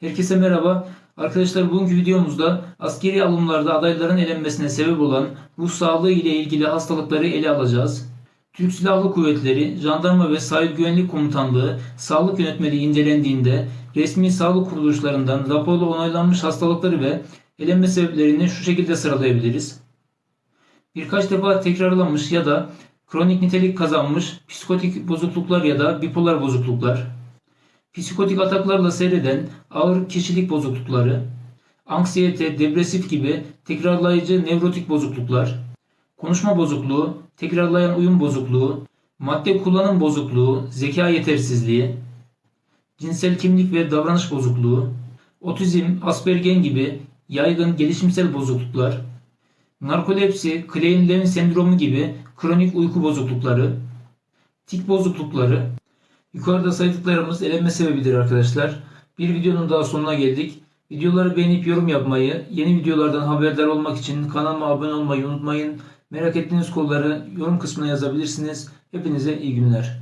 Herkese merhaba. Arkadaşlar bugünkü videomuzda askeri alımlarda adayların elenmesine sebep olan ruh sağlığı ile ilgili hastalıkları ele alacağız. Türk Silahlı Kuvvetleri, Jandarma ve Sahil Güvenlik Komutanlığı sağlık yönetmeliği incelendiğinde resmi sağlık kuruluşlarından raporla onaylanmış hastalıkları ve elenme sebeplerini şu şekilde sıralayabiliriz. Birkaç defa tekrarlanmış ya da kronik nitelik kazanmış psikotik bozukluklar ya da bipolar bozukluklar, psikotik ataklarla seyreden ağır kişilik bozuklukları, anksiyete, depresif gibi tekrarlayıcı nevrotik bozukluklar, konuşma bozukluğu, tekrarlayan uyum bozukluğu, madde kullanım bozukluğu, zeka yetersizliği, cinsel kimlik ve davranış bozukluğu, otizm, Aspergen gibi yaygın gelişimsel bozukluklar, narkolepsi, Klein-Levin sendromu gibi kronik uyku bozuklukları, tik bozuklukları, Yukarıda saydıklarımız elenme sebebidir arkadaşlar. Bir videonun daha sonuna geldik. Videoları beğenip yorum yapmayı, yeni videolardan haberdar olmak için kanalıma abone olmayı unutmayın. Merak ettiğiniz konuları yorum kısmına yazabilirsiniz. Hepinize iyi günler.